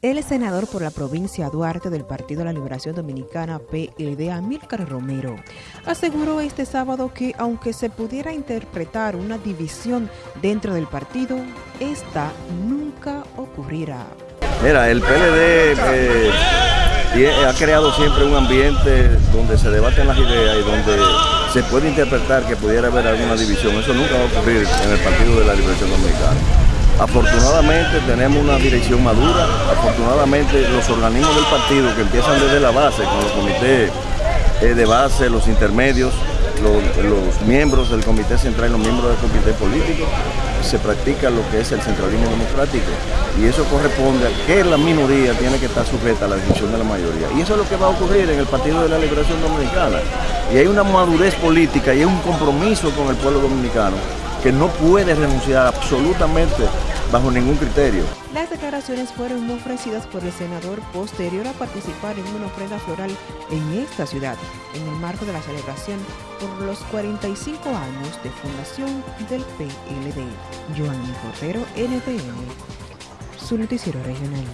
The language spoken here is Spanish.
El senador por la provincia Duarte del Partido de la Liberación Dominicana PLD, Amílcar Romero, aseguró este sábado que aunque se pudiera interpretar una división dentro del partido, esta nunca ocurrirá. Mira, el PLD eh, ha creado siempre un ambiente donde se debaten las ideas y donde se puede interpretar que pudiera haber alguna división. Eso nunca va a ocurrir en el Partido de la Liberación Dominicana. Afortunadamente tenemos una dirección madura, afortunadamente los organismos del partido que empiezan desde la base, con los comités eh, de base, los intermedios, los, miembros del comité central y los miembros del comité político, se practica lo que es el centralismo democrático y eso corresponde a que la minoría tiene que estar sujeta a la decisión de la mayoría. Y eso es lo que va a ocurrir en el Partido de la Liberación Dominicana. Y hay una madurez política y hay un compromiso con el pueblo dominicano que no puede renunciar absolutamente bajo ningún criterio. Las declaraciones fueron ofrecidas por el senador posterior a participar en una ofrenda floral en esta ciudad, en el marco de la celebración por los 45 años de fundación del PLD. Joan Cordero, NTN, su noticiero regional.